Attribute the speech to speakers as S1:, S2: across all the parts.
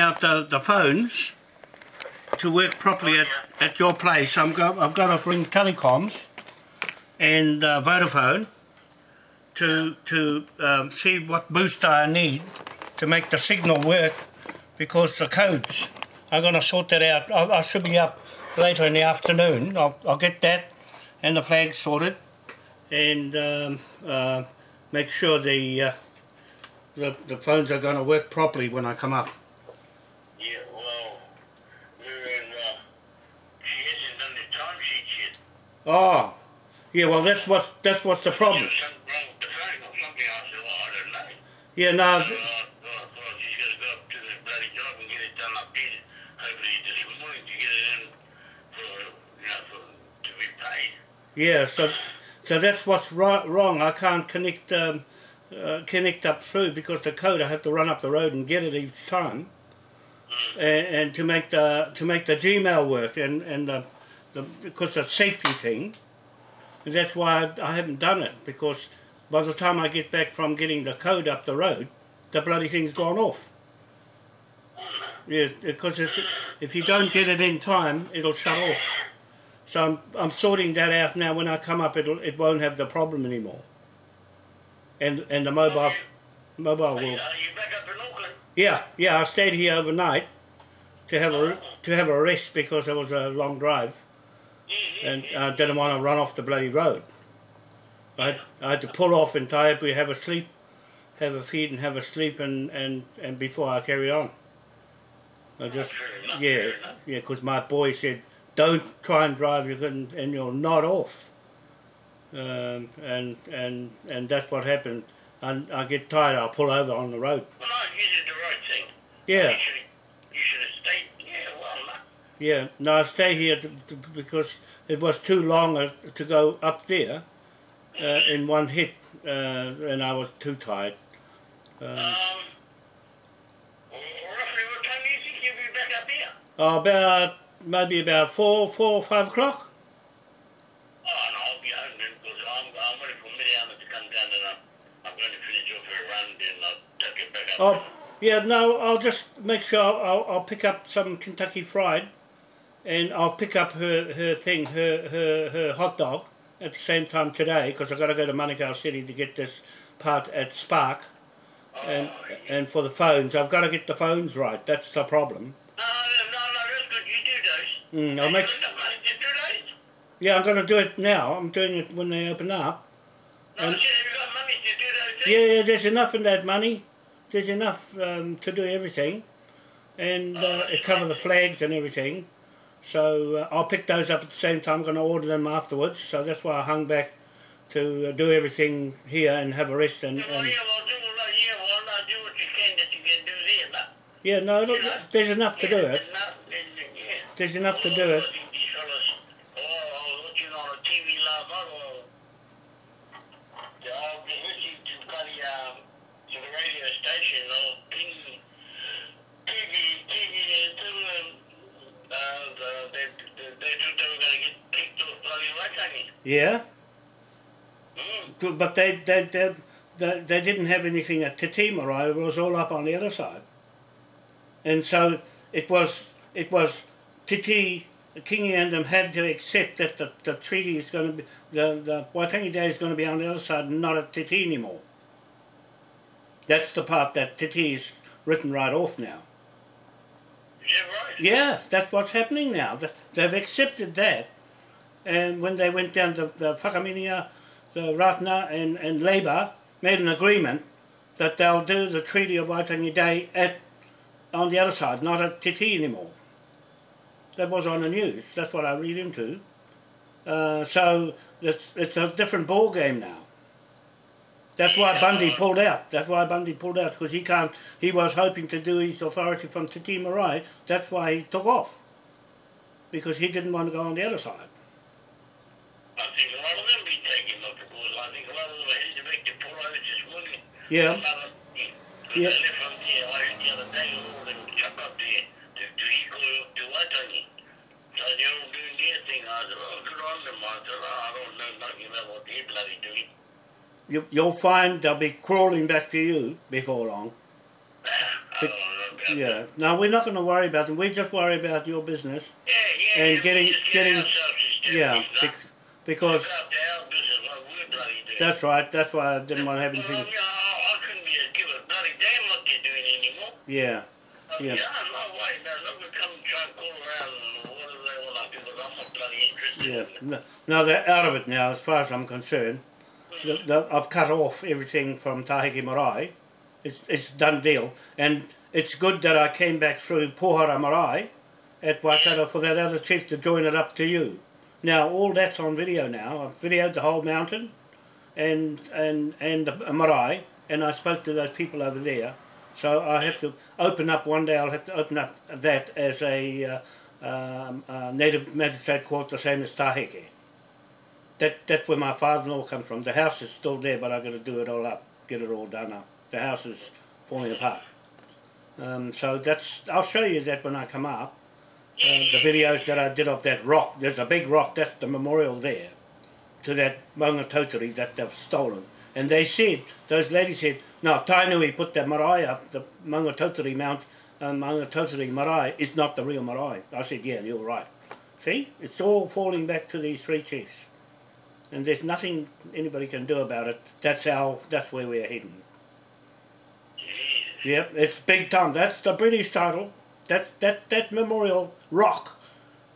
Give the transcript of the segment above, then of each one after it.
S1: out the, the phones to work properly at, at your place. I'm go, I've got to bring telecoms and uh, Vodafone to to um, see what booster I need to make the signal work because the codes. I'm going to sort that out. I, I should be up later in the afternoon. I'll, I'll get that and the flags sorted and um, uh, make sure the, uh, the the phones are going to work properly when I come up.
S2: To get it in for, you know, for, to be paid.
S1: Yeah, so so that's what's right, wrong. I can't connect um, uh, connect up through because the code I have to run up the road and get it each time, and, and to make the to make the Gmail work and and the, the because a safety thing. And that's why I, I haven't done it because by the time I get back from getting the code up the road, the bloody thing's gone off. Yeah, because it's, if you don't get it in time, it'll shut off. So I'm, I'm sorting that out now. When I come up, it'll, it won't have the problem anymore. And and the mobile mobile will.
S2: you, are you back up in Auckland?
S1: Yeah, yeah. I stayed here overnight to have a oh. to have a rest because it was a long drive, and. I didn't want to run off the bloody road. I had, I had to pull off in Taipu, have a sleep, have a feed, and have a sleep, and and and before I carry on. I just yeah yeah because my boy said don't try and drive you can and you'll nod off. Um, and and and that's what happened. And I get tired, I'll pull over on the road.
S2: Well, no, you did the right thing.
S1: Yeah
S2: should have, you should have stayed. Yeah, well, no.
S1: Yeah, no, I stay here to, to, because it was too long uh, to go up there uh, in one hit, uh, and I was too tired. Um,
S2: Um, roughly what time do you think you'll be back up here?
S1: oh, about maybe about four, four, five o'clock.
S2: Oh, no, I'll be home then because I'm, I'm waiting for Miriam to come down and I'm, I'm going to finish off her run then I'll take it back up.
S1: Oh, yeah, no, I'll just make sure I'll, I'll pick up some Kentucky Fried, and I'll pick up her, her thing, her, her, her hot dog at the same time today because I've got to go to Manukau City to get this part at Spark. And, and for the phones, I've got to get the phones right. That's the problem.
S2: No, no, no, no, that's good. You do those.
S1: Mm, I'll make.
S2: You got money to do those?
S1: Yeah, I'm going to do it now. I'm doing it when they open up.
S2: No,
S1: Um,
S2: said, have you got money to do those things?
S1: Yeah, yeah. There's enough in that money. There's enough um, to do everything, and uh, cover the flags and everything. So uh, I'll pick those up at the same time. I'm going to order them afterwards. So that's why I hung back to uh, do everything here and have a rest. And,
S2: Yeah,
S1: and
S2: yeah, well, do, well, yeah, well, no, do what you can that you can do there, no?
S1: yeah, no, look, there's enough to do it.
S2: no, then, yeah.
S1: There's enough to do it.
S2: I think these fellas, oh, I was watching on a TV last night, oh, yeah, I was listening to bloody, um, to the radio station, oh, King, TV, TV, uh, to, um, uh, the, they, they, they thought they were gonna get kicked off bloody Waitangi.
S1: Yeah,
S2: Mm.
S1: But they they, they they they didn't have anything at Te Tīmarae. It was all up on the other side, and so it was it was Te Tī, Kingi and them had to accept that the, the treaty is going to be the the Waitangi Day is going to be on the other side, and not at Te Tī anymore. That's the part that Titi is written right off now.
S2: That right?
S1: Yeah, that's what's happening now. Th- They've accepted that. And when they went down to the Whakaminia, the Ratana and, and Labour made an agreement that they'll do the Treaty of Waitangi Day at on the other side, not at Te Tī anymore. That was on the news. That's what I read into. Uh, so it's, it's a different ball game now. That's why Bundy pulled out. That's why Bundy pulled out because he can't. He was hoping to do his authority from Te Tii Marae. That's why he took off because he didn't want to go on the other side.
S2: I think a lot of them be taking off because I think a lot of them are to make the pull over this morning.
S1: Yeah.
S2: Yeah.
S1: Yeah.
S2: They left from there, I heard the other day, all them chuck up there to, to equal to Waitangi. So they're all doing their thing. I said, oh, good on them. I said, oh, I don't know nothing about what they're bloody doing.
S1: You, you'll find they'll be crawling back to you before long.
S2: I don't know about about
S1: Yeah. No, we're not going to worry about them. We just worry about your business.
S2: Yeah, yeah.
S1: And
S2: yeah,
S1: getting-
S2: just get
S1: getting- Yeah. Because
S2: look after our business like we're bloody doing.
S1: that's right. That's why I didn't want to have anything.
S2: you know, I, I couldn't be a, give a bloody damn what they're doing anymore.
S1: Yeah.
S2: Uh,
S1: yeah.
S2: yeah, no they're not going to come and try and call around and whatever they want to do, because I'm not bloody interested.
S1: Yeah.
S2: in it.
S1: No, no, they're out of it now, as far as I'm concerned. The, the, I've cut off everything from Taheke Marae. It's, it's done deal. And it's good that I came back through Pohara Marae at Waikato for that other chief to join it up to you. Now, all that's on video now. I've videoed the whole mountain and, and, and the marae, and I spoke to those people over there. So I have to open up one day. I'll have to open up that as a uh, um, uh, native magistrate court, the same as Taheke. That that's where my father-in-law comes from. The house is still there, but I've got to do it all up, get it all done up. The house is falling apart. Um, so that's I'll show you that when I come up. Uh, the videos that I did of that rock. There's a big rock. That's the memorial there to that Maunga Tautari that they've stolen. And they said, those ladies said, no, Tainui put the marae up, the Maunga Tautari Mount, um, Maunga Tautari marae is not the real marae. I said, yeah, you're right. See, it's all falling back to these three chiefs. And there's nothing anybody can do about it. That's how, that's where we're heading. Yep, it's big time. That's the British title. That that that memorial rock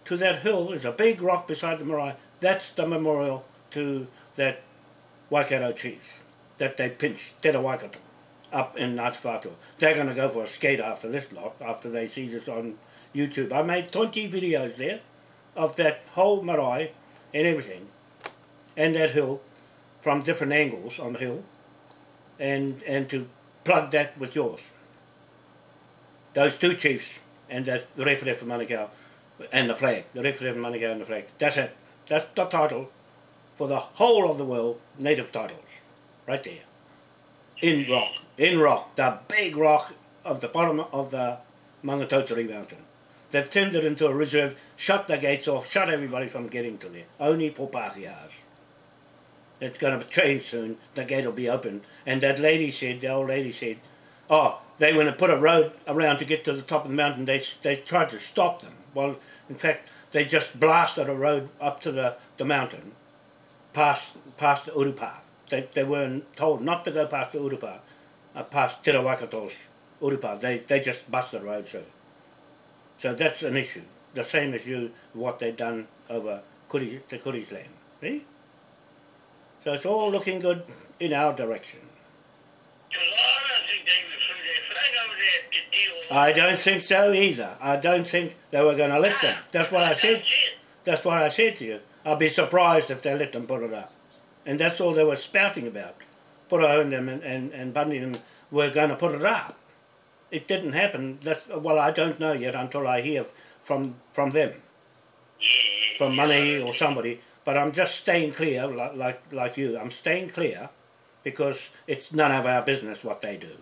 S1: to that hill is a big rock beside the marae. That's the memorial to that Waikato chief that they pinched, Te Waikato, up in Ngāti They're going to go for a skate after this lot, after they see this on YouTube. I made 20 videos there of that whole marae and everything, and that hill from different angles on the hill, and and to plug that with yours. Those two chiefs and that the Rewharewha Manukau and the flag, the Rewharewha Manukau and the flag. That's it. That's the title for the whole of the world, native titles, right there. In rock, in rock, the big rock of the bottom of the Maungatautari mountain. They've turned it into a reserve, shut the gates off, shut everybody from getting to there, only for Pākehās. It's going to change soon. The gate will be open. And that lady said, the old lady said, oh, they went and put a road around to get to the top of the mountain. They, they tried to stop them. Well, in fact, they just blasted a road up to the, the mountain, past, past the Urupa. They, they weren't told not to go past the Urupa, uh, past Te Rawakato's Urupa. They, they just busted the road through. So that's an issue. The same as you, what they've done over Kuri, the Kuri's land. See? So it's all looking good in our direction.
S2: Because I don't think they were through their flag over there to deal with
S1: I don't think so either. I don't think they were going to let them. That's what I said.
S2: That's
S1: what I said to you. I'd be surprised if they let them put it up. And that's all they were spouting about. Puro and them and, and, and Bundy and were going to put it up. It didn't happen. That's, well, I don't know yet until I hear from from them, from money or somebody. But I'm just staying clear, like, like, like you. I'm staying clear because it's none of our business what they do.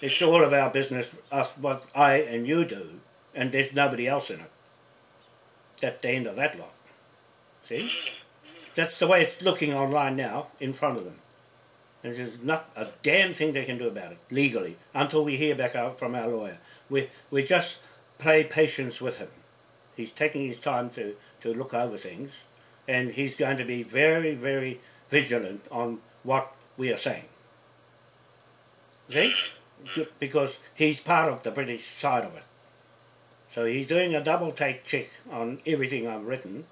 S1: It's all of our business, us, what I and you do, and there's nobody else in it. That's the end of that lot. See? That's the way it's looking online now, in front of them. And there's not a damn thing they can do about it, legally, until we hear back from our lawyer. We, we just play patience with him. He's taking his time to, to look over things, and he's going to be very, very vigilant on what we are saying. See? Because he's part of the British side of it. So he's doing a double take check on everything I've written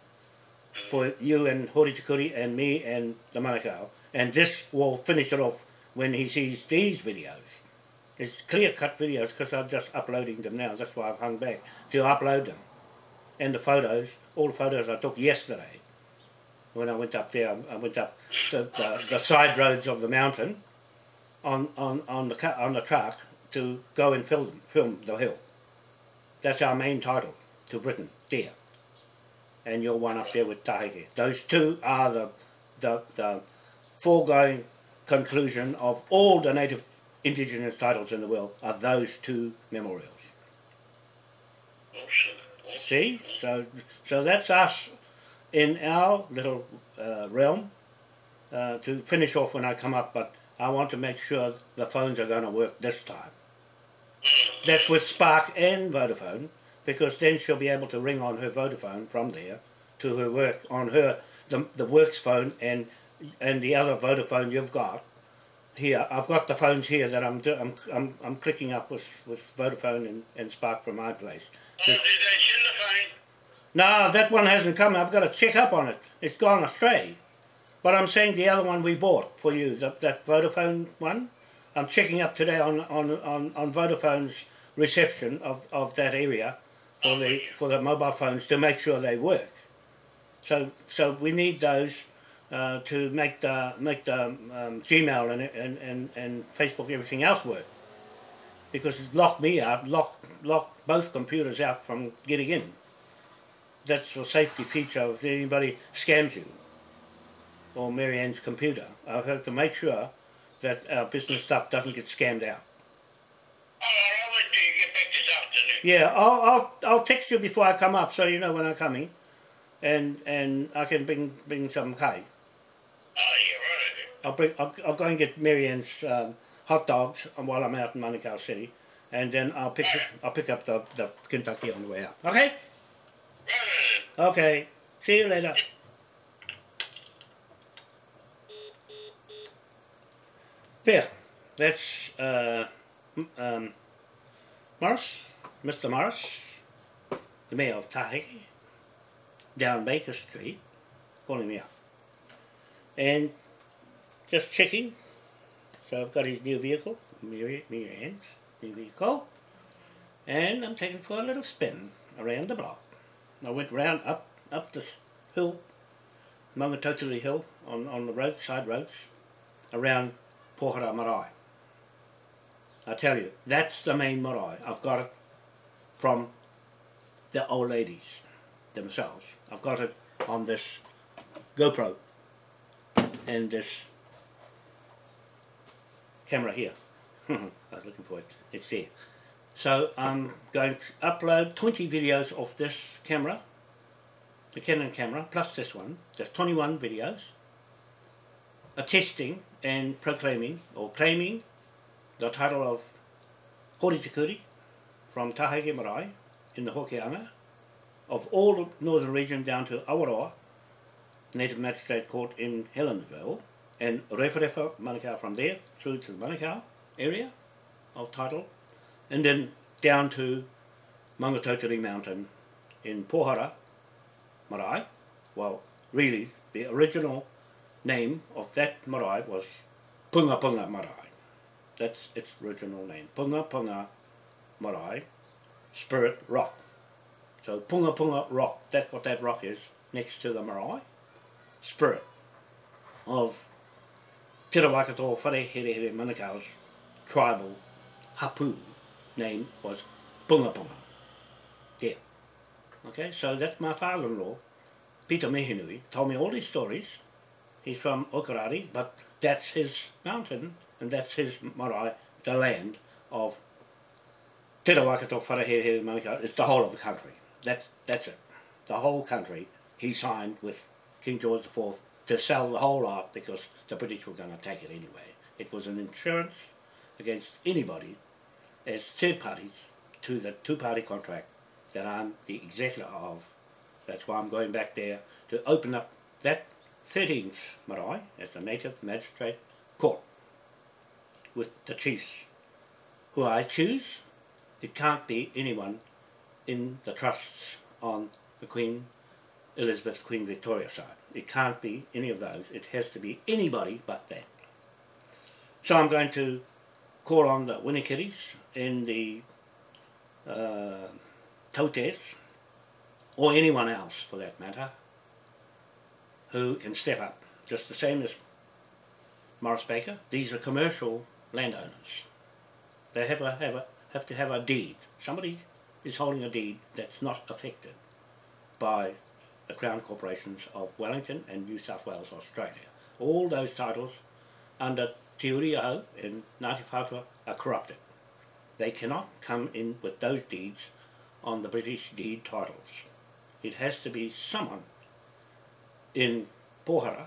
S1: for you and Hori Tikuri and me and the Manukau. And this will finish it off when he sees these videos. It's clear cut videos because I'm just uploading them now. That's why I've hung back to upload them. And the photos, all the photos I took yesterday when I went up there. I went up to the, the side roads of the mountain on, on, on, the, on the truck to go and film, film the hill. That's our main title to Britain, dear. And your one up there with Taheke. Those two are the, the, the foregoing conclusion of all the native indigenous titles in the world are those two memorials. See? So, so that's us in our little uh, realm uh, to finish off when I come up, but I want to make sure the phones are going to work this time.
S2: Mm.
S1: That's with Spark and Vodafone, because then she'll be able to ring on her Vodafone from there to her work on her the the works phone and and the other Vodafone you've got here. I've got the phones here that I'm do, I'm, I'm I'm clicking up with with Vodafone and, and Spark from my place.
S2: Oh, did they send the phone?
S1: No, that one hasn't come. I've got to check up on it. It's gone astray. But I'm saying the other one we bought for you, that, that Vodafone one. I'm checking up today on, on, on, on Vodafone's reception of, of that area for the for the mobile phones to make sure they work. So so we need those uh, to make the make the um, Gmail and, and, and, and Facebook everything else work. Because it locked me out, locked locked both computers out from getting in. That's a safety feature if anybody scams you or Marianne's computer. I have to make sure that our business stuff doesn't get scammed out.
S2: Oh, I'll you get back this afternoon.
S1: Yeah, I'll, I'll, I'll text you before I come up so you know when I'm coming. And and I can bring bring some kai.
S2: Oh, yeah, right.
S1: I'll bring I'll, I'll go and get Marianne's um, hot dogs while I'm out in Manukau City, and then I'll pick I'll pick up the, the Kentucky on the way out. Okay.
S2: Right.
S1: Okay. See you later. There. That's uh, um, Morris, Mr. Morris, the mayor of Tahiti, down Baker Street, calling me up. And just checking. So I've got his new vehicle, Miri, Miriam's new vehicle. And I'm taking for a little spin around the block. I went round up up this hill, Maungatautari Hill, on, on the road, side roads, around Pohara Marae. I tell you, that's the main marae. I've got it from the old ladies themselves. I've got it on this GoPro and this camera here. I was looking for it. It's there. So I'm going to upload 20 videos of this camera, the Canon camera, plus this one. There's 21 videos. Attesting and proclaiming, or claiming, the title of Kuri from Taheke Marae in the Hokianga of all the northern region down to Awaroa, Native Magistrate Court in Helensville, and Rewharewha Manukau from there through to the Manukau area of title, and then down to Maungatautari Mountain in Pohara Marae. Well, really, the original name of that marae was Punga Punga Marae. That's its original name. Punga Punga Marae, Spirit Rock. So Punga Punga Rock, that's what that rock is next to the marae. Spirit of Te Rawakato Whare Here Here Manukau's tribal hapu name was Punga Punga. Yeah. Okay, so that's my father-in-law, Peter Mehinui, told me all these stories. He's from Okarari, but that's his mountain and that's his marae, the land of Te Rawakato Wharehere Manukau. It's the whole of the country. That's, that's it. The whole country he signed with King George IV to sell the whole lot because the British were going to take it anyway. It was an insurance against anybody as third parties to the two-party contract that I'm the executor of. That's why I'm going back there to open up that 13th marae as the native magistrate court with the chiefs who I choose. It can't be anyone in the trusts on the Queen Elizabeth, Queen Victoria side. It can't be any of those. It has to be anybody but that. So I'm going to call on the Winnikiris and the uh, Tautes, or anyone else for that matter, who can step up, just the same as Morris Baker. These are commercial landowners. They have, a, have, a, have to have a deed. Somebody is holding a deed that's not affected by the Crown Corporations of Wellington and New South Wales, Australia. All those titles under Te Uri o Hau and Ngāti Whātua are corrupted. They cannot come in with those deeds on the British deed titles. It has to be someone in Pohara,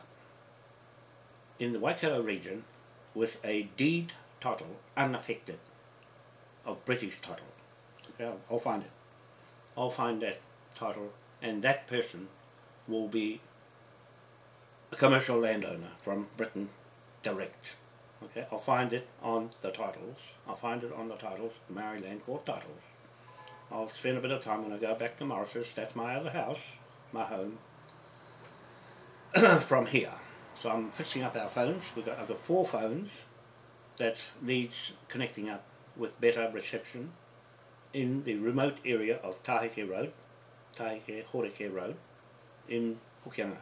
S1: in the Waikato region, with a deed title unaffected of British title. Okay, I'll, I'll find it. I'll find that title, and that person will be a commercial landowner from Britain direct. Okay, I'll find it on the titles. I'll find it on the titles, the Maori Land Court titles. I'll spend a bit of time when I go back to Mauritius. That's my other house, my home, from here. So I'm fixing up our phones. We've got, I've got four phones that needs connecting up with better reception in the remote area of Taheke Road, Taheke Horeke Road, in Hokianga,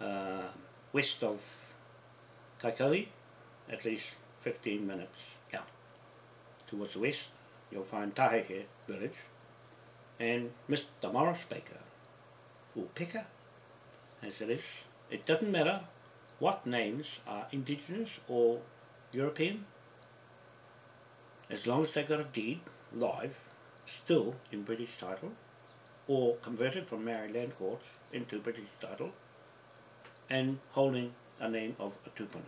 S1: uh, west of Kaikohe, at least 15 minutes out. Towards the west, you'll find Taheke village, and Mr. Morris Baker, or Picker, as it is. It doesn't matter what names are indigenous or European, as long as they got a deed live, still in British title, or converted from Maori land courts into British title, and holding a name of a tupuna.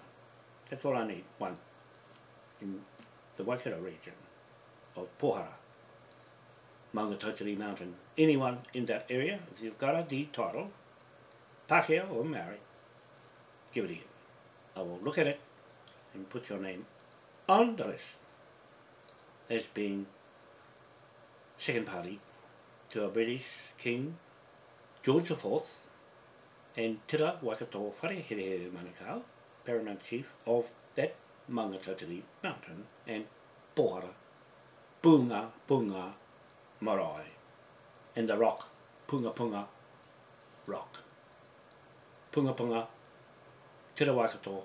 S1: That's all I need, one, in the Waikato region of Pohara, Maungatautari Mountain. Anyone in that area, if you've got a deed title, Pākehā or Maori, give it to you. I will look at it and put your name on the list as being second party to a British King George IV and Tira Waikato Wharehere Manukau, paramount chief of that Maungatautari mountain and Pohara, Punga Punga Marae and the rock Punga Punga rock. Punga Punga Tira Waikato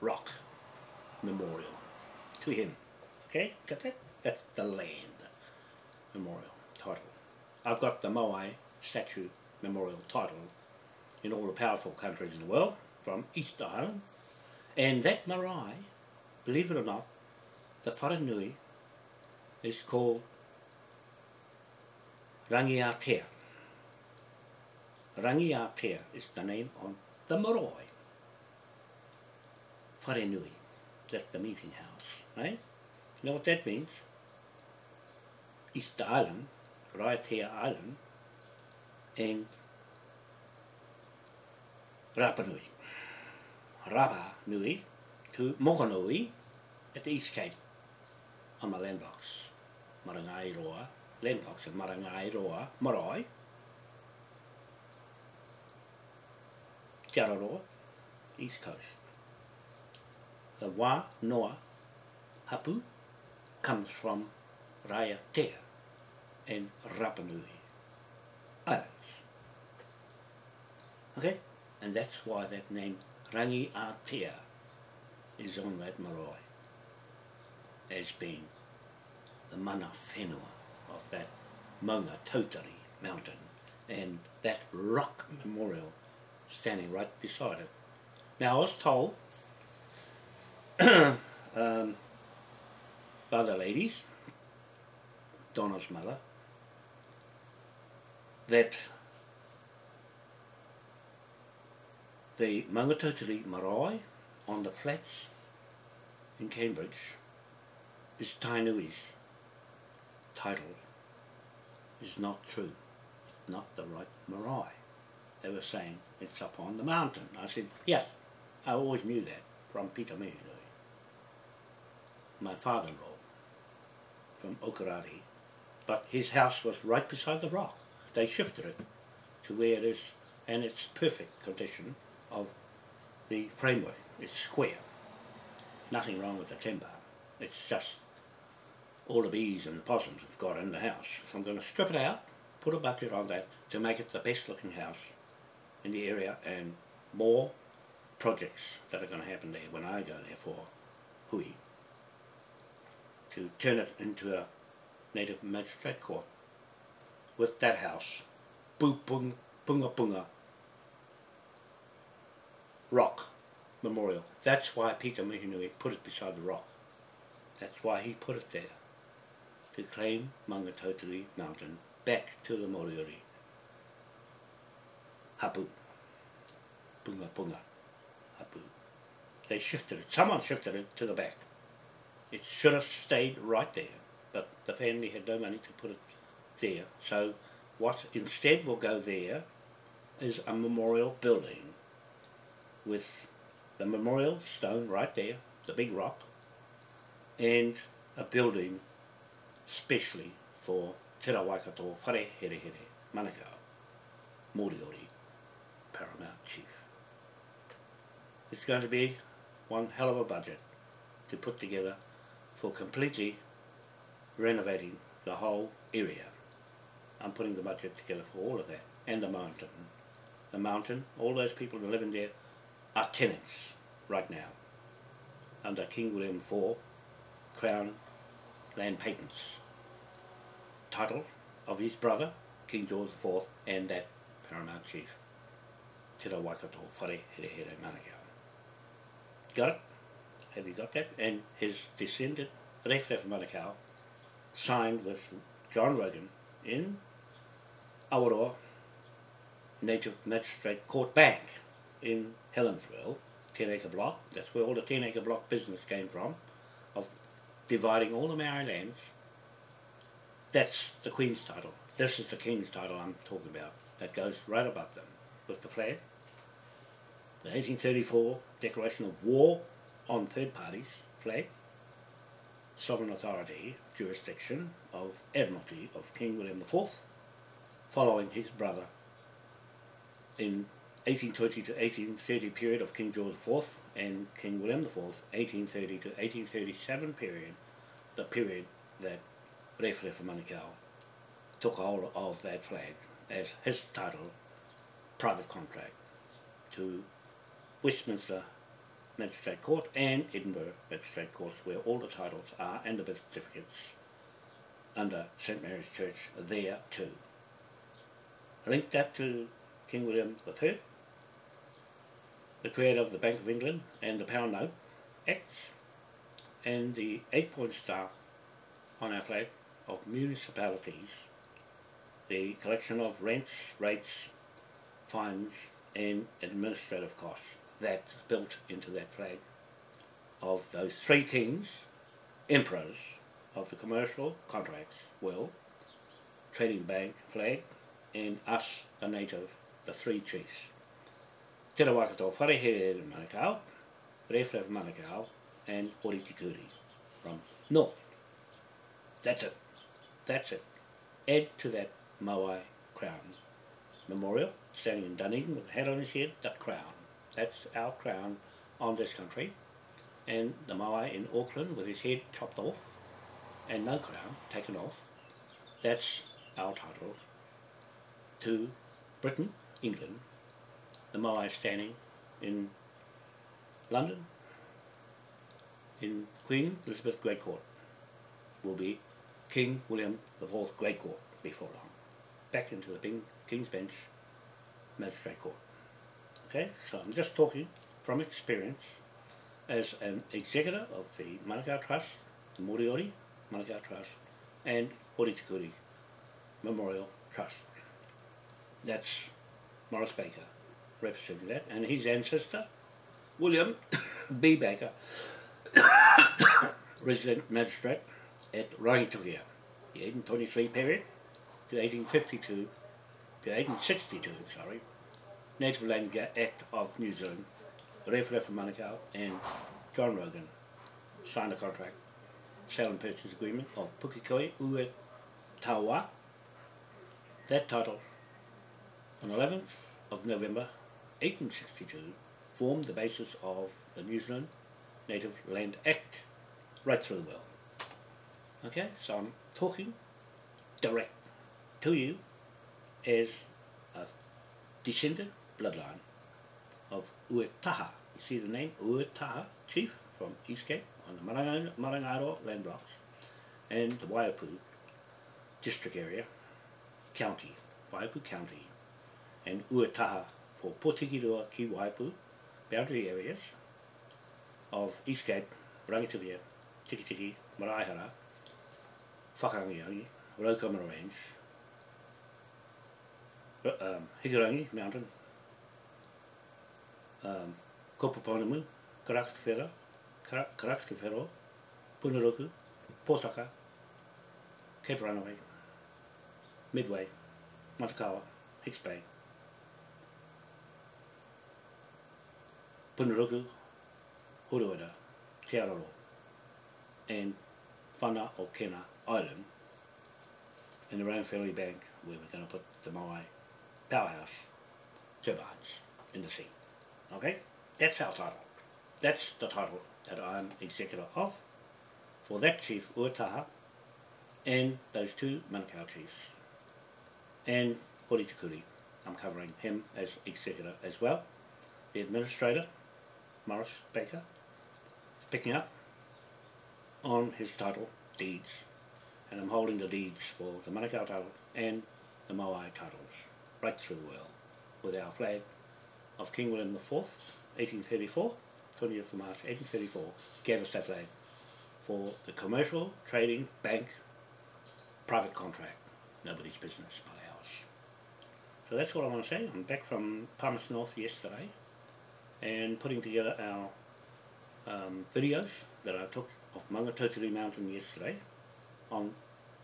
S1: rock memorial to him. Okay, got that? That's the land memorial title. I've got the Moai statue memorial title in all the powerful countries in the world, from East Island. And that marae, believe it or not, the Wharenui is called Rangiatea. Rangiatea is the name on the marae. Wharenui, that's the meeting house, right? You know what that means? Easter Island, Raiatea Island, and Rapa Nui. Rapa Nui to Mokonui at the East Cape on my landbox. Marangai Roa, landbox of Marangai Roa, Marae. Te East Coast. The Wā Noa Hapu comes from Raiatea and Rapanui Islands. Okay? And that's why that name Rangi Aotea is on that marae as being the mana whenua of that Maunga Tautari mountain and that rock memorial standing right beside it. Now I was told um, by the ladies, Donna's mother, that the Maungatautari marae on the flats in Cambridge is Tainui's title is not true. It's not the right marae. They were saying it's up on the mountain. I said, yes, I always knew that from Peter Mihinui. My father-in-law from Okarari, but his house was right beside the rock. They shifted it to where it is, and it's perfect condition of the framework. It's square. Nothing wrong with the timber. It's just all the bees and the possums have got in the house. So I'm going to strip it out, put a budget on that to make it the best looking house in the area and more projects that are going to happen there when I go there for hui to turn it into a native magistrate court with that house Pung Punga Punga rock memorial. That's why Peter Mihinui put it beside the rock. That's why he put it there. To claim Maungatautari Mountain back to the Moriori. Hapu. Punga Punga. Hapu. They shifted it. Someone shifted it to the back. It should have stayed right there but the family had no money to put it there. So what instead will go there is a memorial building with the memorial stone right there, the big rock, and a building specially for Te Waikato Whare Here Here Manukau, Moriori, Paramount Chief. It's going to be one hell of a budget to put together for completely renovating the whole area. I'm putting the budget together for all of that, and the mountain. The mountain, all those people that live in there are tenants right now under King William IV Crown Land Patents title of his brother, King George IV, and that Paramount Chief, Te Waikato Whare Here Here Manukau. Got it? Have you got that? And his descendant, Rewharewha Manukau, signed with John Rogan in Awaroa Native Magistrate Court Bank in Helensville, 10 acre block. That's where all the 10 acre block business came from, of dividing all the Maori lands. That's the Queen's title. This is the King's title I'm talking about. That goes right above them with the flag. The 1834 Declaration of War on Third Parties flag. Sovereign authority, jurisdiction of Admiralty of King William IV, following his brother in 1820 to 1830 period of King George IV and King William IV, 1830 to 1837 period, the period that Rewharewha Manukau took hold of that flag as his title, private contract, to Westminster Magistrate Court and Edinburgh Magistrate Courts where all the titles are and the birth certificates under St Mary's Church there too. Link that to King William III, the creator of the Bank of England and the Pound Note Acts, and the eight-point star on our flag of municipalities, the collection of rents, rates, fines and administrative costs that's built into that flag of those three kings, emperors of the commercial contracts, well, trading bank flag, and us, the native, the three chiefs. Te Rawakato Wharehere Manukau, Rewharewha Manukau, and Ori-Tikuri from north. That's it. That's it. Add to that Maui crown memorial, standing in Dunedin with a hat on his head, that crown. That's our crown on this country. And the Maui in Auckland with his head chopped off and no crown taken off. That's our title to Britain, England. The Maui standing in London in Queen Elizabeth Great Court will be King William IV Great Court before long. Back into the King's Bench Magistrate Court. Okay, so I'm just talking from experience as an executor of the Manukau Trust, the Moriori Manukau Trust, and Ori-Tikuri Memorial Trust. That's Morris Baker representing that, and his ancestor, William B. Baker, resident magistrate at Rangitukia, the 1823 period to 1852 to 1862, sorry, Native Land Act of New Zealand, Rewharewha Manukau and John Rogan signed a contract, sale and purchase agreement of Pukekoi Ue Tawa. That title, on 11th of November 1862, formed the basis of the New Zealand Native Land Act right through the world. Okay, so I'm talking direct to you as a descendant bloodline of Uetaha. You see the name Uetaha chief from East Cape on the Marangaro land blocks and the Waiapu district area, county, Waiapu county, and Uetaha for Potikirua ki Waiapu boundary areas of Eastgate, Rangitukia, Tikitiki, Maraihara, Whakangiangi, Raukumara Range, um, Higurangi Mountain, um, Kopuponamu, Karakatawhera, Karakatawhero, Punaroku, Potaka, Cape Runaway, Midway, Matakawa, Hicks Bay, Punaruku, Huruera, Te Araro, and Whana o Kena Island in the Round Bank where we're going to put the Moai powerhouse turbines in the sea. Okay? That's our title. That's the title that I'm executor of for that chief Uataha and those two Manukau chiefs and Hori. I'm covering him as executor as well. The administrator, Morris Baker, is picking up on his title, deeds, and I'm holding the deeds for the Manukau title and the Moai titles right through the world with our flag of King William IV, 1834, 20th of March 1834, gave us that flag for the commercial, trading, bank, private contract, nobody's business but ours. So that's what I want to say. I'm back from Palmerston North yesterday and putting together our um, videos that I took of Maungatautari Mountain yesterday on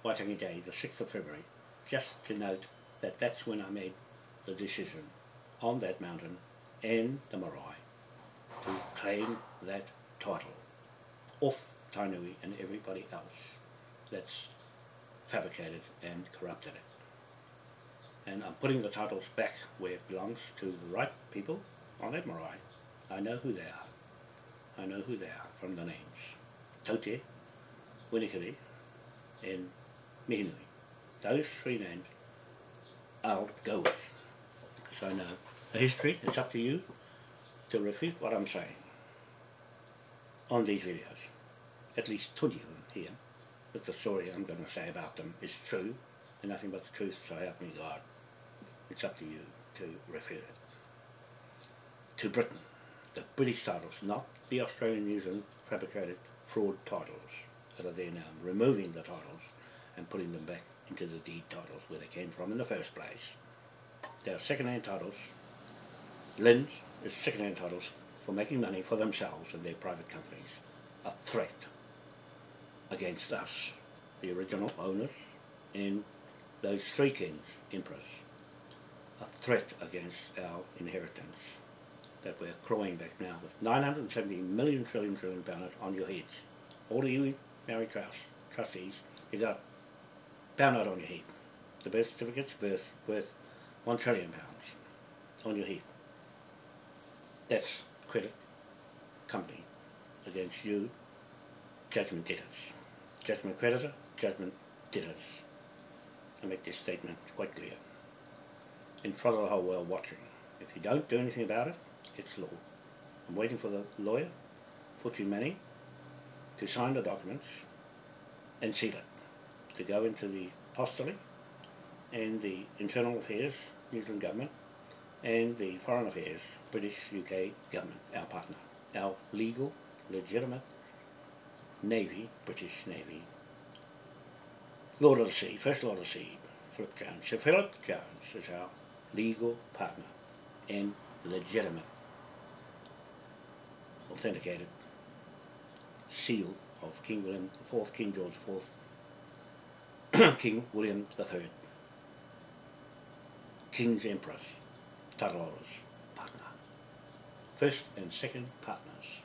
S1: Waitangi Day, the 6th of February, just to note that that's when I made the decision on that mountain and the marae to claim that title off Tainui and everybody else that's fabricated and corrupted it. And I'm putting the titles back where it belongs to the right people on that marae. I know who they are. I know who they are from the names. Taute, Winnikiri, and Mihinui. Those three names I'll go with. I know the history, it's up to you to refute what I'm saying on these videos. At least 20 of them here. That the story I'm going to say about them is true and nothing but the truth, so help me God. It's up to you to refute it. To Britain, the British titles, not the Australian New Zealand fabricated fraud titles that are there now, removing the titles and putting them back into the deed titles where they came from in the first place. They are second-hand titles. Lynn's is second-hand titles for making money for themselves and their private companies. A threat against us, the original owners, and those three kings, emperors. A threat against our inheritance that we're clawing back now with 970 million trillion trillion pound on your heads. All of you married trust, trustees, you got pound note on your head. The birth certificate's worth, worth one trillion pounds on your head. That's credit company against you, judgment debtors. Judgment creditor, judgment debtors. I make this statement quite clear. In front of the whole world watching. If you don't do anything about it, it's law. I'm waiting for the lawyer, Fuchi Manning, to sign the documents and seal it, to go into the apostolic and the internal affairs, New Zealand government, and the foreign affairs, British UK government, our partner, our legal, legitimate Navy, British Navy, Lord of the Sea, First Lord of the Sea, Philip Jones. Sir Philip Jones is our legal partner and legitimate, authenticated seal of King William IV, King George IV, King William III, King's Empress, Taralora's partner. First and second partners.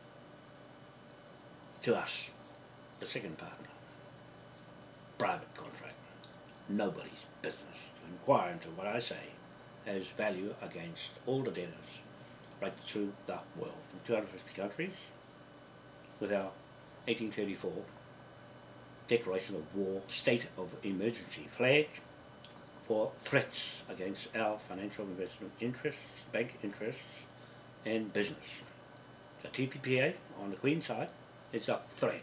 S1: To us, the second partner. Private contract. Nobody's business to inquire into what I say has value against all the debtors right through the world, from 250 countries, with our 1834 declaration of war, state of emergency flag for threats against our financial investment interests, bank interests and business. The TPPA on the Queen side is a threat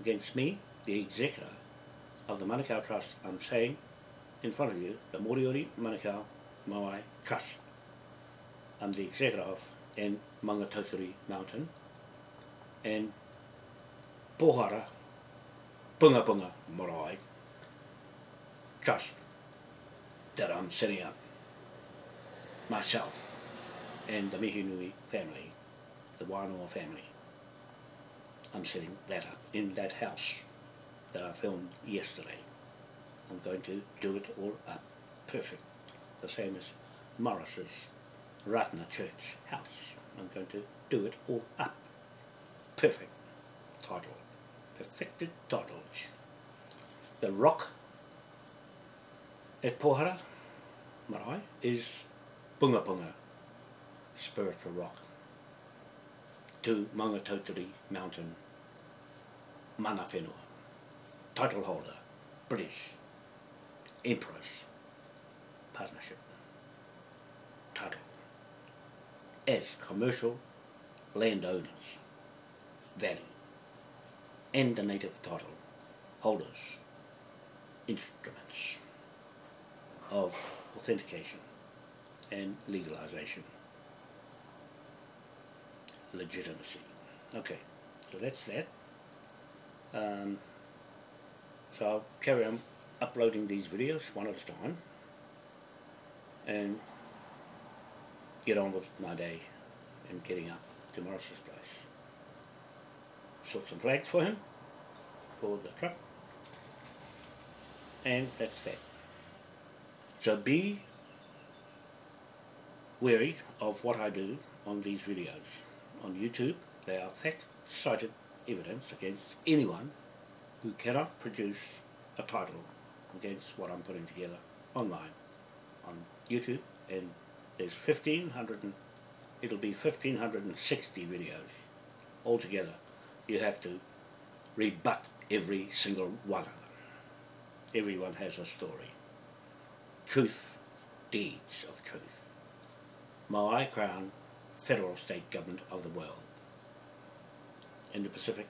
S1: against me, the executor of the Manukau Trust. I'm saying in front of you, the Moriori Manukau Moai Trust. I'm the executor of in Maungatautari Mountain and Pohara Punga Punga Marae Trust that I'm setting up myself and the Mihinui family, the Wānoa family. I'm setting that up in that house that I filmed yesterday I'm going to do it all up perfect. The same as Morris's Ratana Church house. I'm going to do it all up perfect title. Perfected title. The rock at Pohara, Marae, is Bunga Bunga, spiritual rock, to Maungatautari Mountain, Mana Whenua, title holder, British, Empress, partnership, title, as commercial landowners, value, and the native title holders, instruments of authentication and legalization. Legitimacy. Okay, so that's that. Um, so I'll carry on uploading these videos one at a time and get on with my day and getting up to Morris's place. Sort some flags for him for the truck and that's that. So be wary of what I do on these videos. On YouTube, they are fact-cited evidence against anyone who cannot produce a title against what I'm putting together online on YouTube and there's 1500 and it'll be 1560 videos altogether you have to rebut every single one of them. Everyone has a story. Truth deeds of truth. Maui Crown federal state government of the world. In the Pacific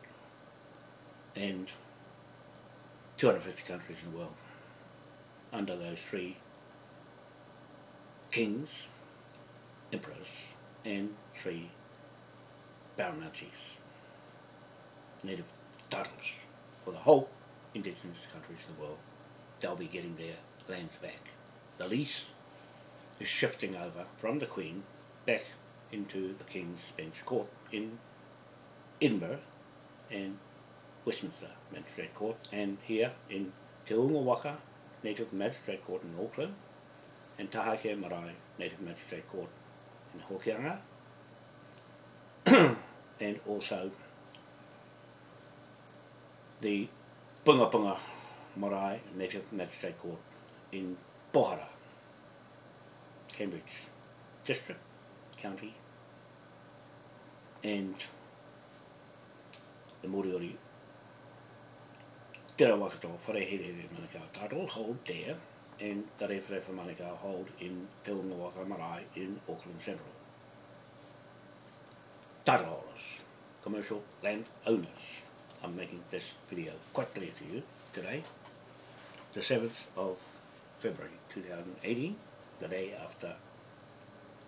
S1: and 250 countries in the world. Under those three kings, emperors, and three baronetcies, native titles for the whole indigenous countries in the world. They'll be getting their lands back. The lease is shifting over from the Queen back into the King's Bench Court in Edinburgh and Westminster Magistrate Court and here in Te Unga Waka Native Magistrate Court in Auckland and Taheke Marae Native Magistrate Court in Hokianga and also the Punga Punga Marae Native Magistrate Court in Pohara, Cambridge District, County and the Moriori Te Rawakato Wharehere Manukau title hold there and the Rewharewha Manukau hold in Te Ungawaka Marae in Auckland Central. Title holders, commercial land owners. I'm making this video quite clear to you today, the 7th of February 2018, the day after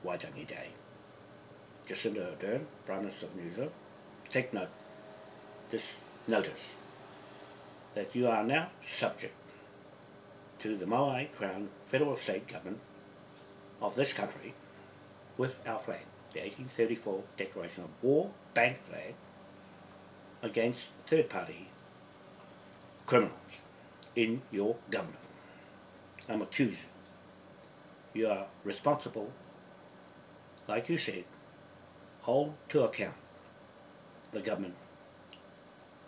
S1: Waitangi Day. Jacinda Ardern, Prime Minister of New Zealand, take note, this notice, that you are now subject to the Maui Crown Federal State Government of this country with our flag, the 1834 Declaration of War bank flag against third-party criminals in your government. I'm accusing you. You are responsible, like you said, hold to account the government.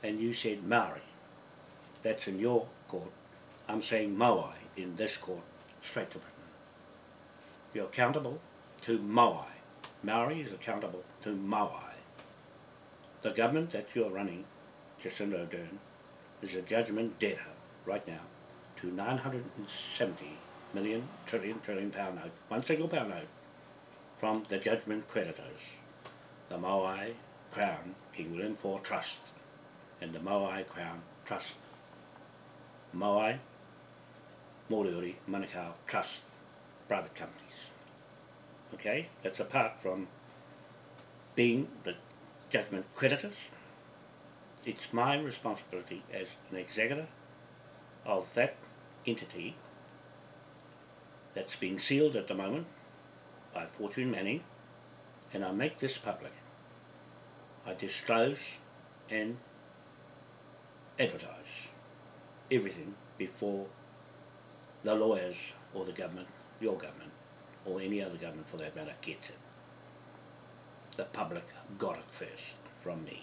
S1: And you said Maori. That's in your court. I'm saying Maui in this court, straight to Britain. You're accountable to Maui. Maori is accountable to Maui. The government that you're running, Jacinda Ardern, is a judgment debtor right now to 970 million trillion trillion pound note, one single pound note, from the judgment creditors, the Maui Crown King William IV Trust and the Maui Crown Trust, Maui Moriori Manukau Trust, private companies. Okay, that's apart from being the judgment creditors. It's my responsibility as an executor of that entity that's being sealed at the moment by Fortune Manning and I make this public. I disclose and advertise everything before the lawyers or the government, your government, or any other government for that matter, gets it. The public got it first from me.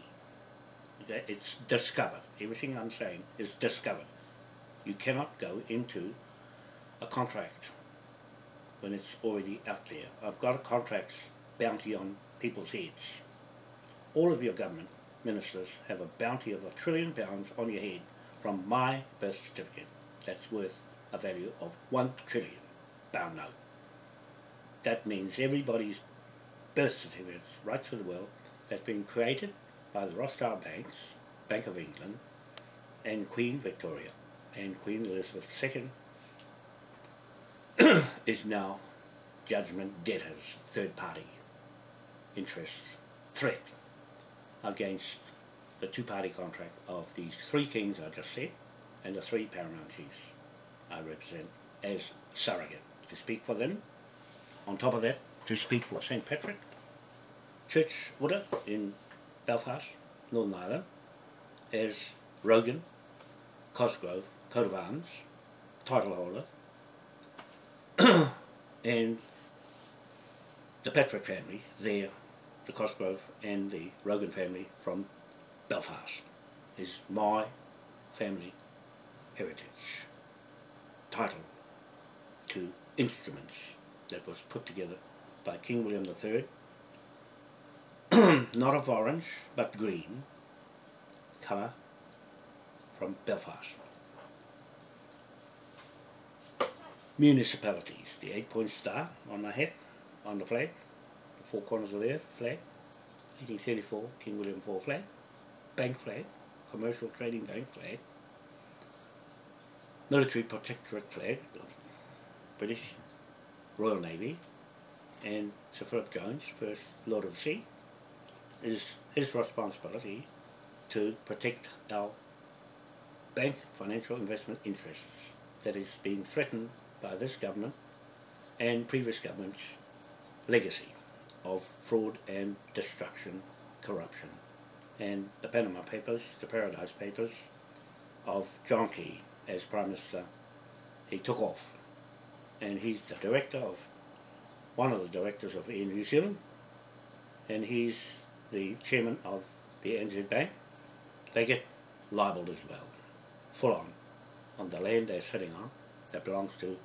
S1: It's discovered. Everything I'm saying is discovered. You cannot go into a contract when it's already out there. I've got a contract's bounty on people's heads. All of your government ministers have a bounty of a trillion pounds on your head from my birth certificate. That's worth a value of one trillion pound note. That means everybody's birth certificates right through the world that's been created by the Rothschild Banks, Bank of England, and Queen Victoria and Queen Elizabeth II is now judgment debtors, third party interest threat against the two-party contract of these three kings I just said and the three paramount chiefs I represent as surrogate to speak for them. On top of that, to speak for St. Patrick Church Order in Belfast, Northern Ireland, as Rogan, Cosgrove, coat of arms, title holder, and the Patrick family there, the Cosgrove and the Rogan family from Belfast is my family heritage title to instruments that was put together by King William III not of orange but green. Colour from Belfast. Municipalities. The eight point star on my head on the flag. The four corners of the earth flag. 1834 King William IV flag. Bank flag commercial trading bank flag. Military protectorate flag British Royal Navy and Sir Philip Jones, first Lord of the Sea, is his responsibility to protect our bank financial investment interests that is being threatened by this government and previous government's legacy of fraud and destruction, corruption. And the Panama Papers, the Paradise Papers of John Key as Prime Minister, he took off. And he's the director of, one of the directors of Air New Zealand, and he's the chairman of the NZ Bank. They get libelled as well, full on, on the land they're sitting on that belongs to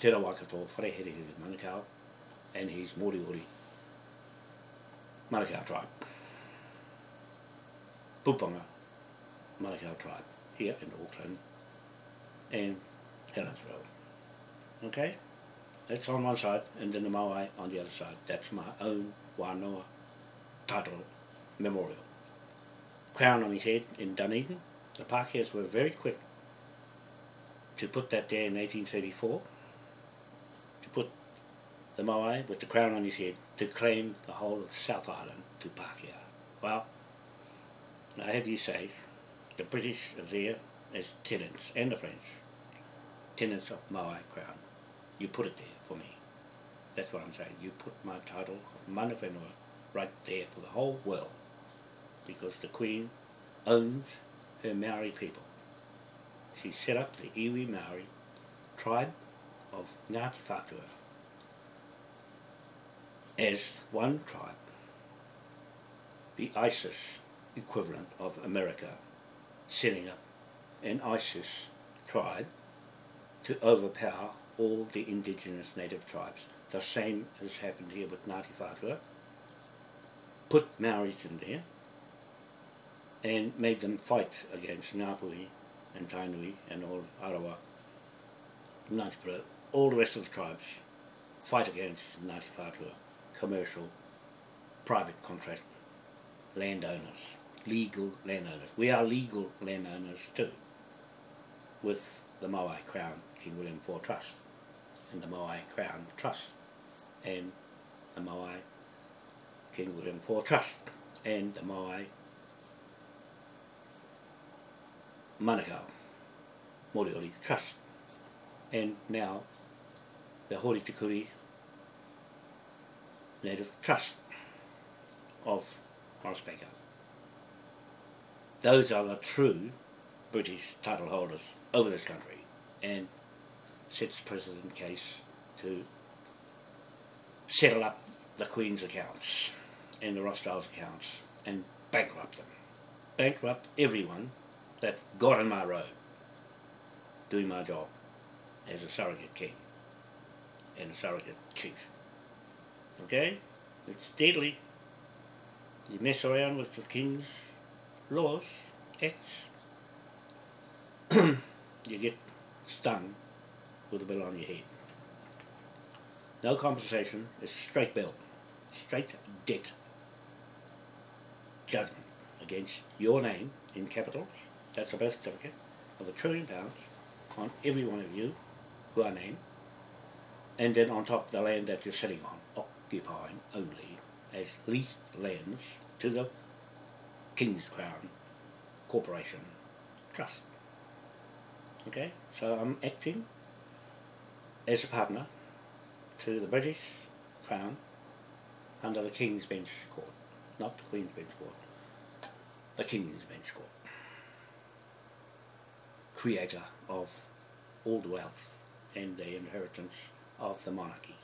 S1: Te Rawakato Wharehere Manukau and his Moriori Manukau tribe. Pupanga Manukau tribe here in Auckland and Helensville. Okay? That's on one side, and then the Maui on the other side. That's my own Wanoa title memorial. Crown on his head in Dunedin. The Pākehās were very quick to put that there in 1834, to put the Maui with the crown on his head, to claim the whole of South Island to Pākehā. Well, I have you say, the British are there as tenants, and the French, tenants of Maui Crown. You put it there for me. That's what I'm saying. You put my title of Mana Whenua right there for the whole world. Because the Queen owns her Maori people. She set up the Iwi Maori tribe of Ngāti Whātua as one tribe, the ISIS equivalent of America setting up an ISIS tribe to overpower all the indigenous native tribes. The same has happened here with Ngāti Whātua. Put Maoris in there and made them fight against Ngāpuhi and Tainui and all Arawa, Ngāti Pura, all the rest of the tribes fight against Ngāti Whātua, commercial, private contract landowners, legal landowners. We are legal landowners too, with the Maui Crown King William IV Trust and the Maui Crown Trust. And the Maui King William IV Trust. And the Maui Manukau Moriori Trust. And now the Hori Tikuri Native Trust of Morris Baker. Those are the true British title holders over this country. And sets President case to settle up the Queen's accounts and the Rothschild's accounts and bankrupt them. Bankrupt everyone that got in my road doing my job as a surrogate king and a surrogate chief. Okay? It's deadly. You mess around with the king's laws, acts, you get stung with a bill on your head. No compensation, it's straight bill, straight debt. Judgment against your name in capitals, that's a birth certificate, of a trillion pounds on every one of you who are named, and then on top of the land that you're sitting on, occupying only as leased lands to the King's Crown Corporation Trust. Okay, so I'm acting as a partner to the British Crown under the King's Bench Court, not the Queen's Bench Court, the King's Bench Court. Creator of all the wealth and the inheritance of the monarchy.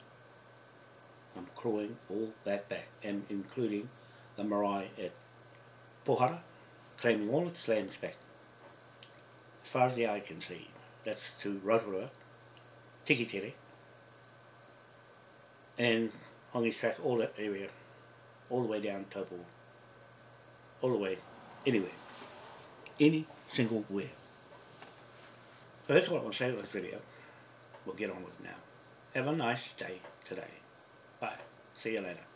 S1: I'm clawing all that back and including the marae at Pohara, claiming all its lands back. As far as the eye can see, that's to Rotorua, Tikitere, and on this track all that area, all the way down Taupo, all the way, anywhere, any single where. So that's what I want to say with this video. We'll get on with it now. Have a nice day today. Bye. See you later.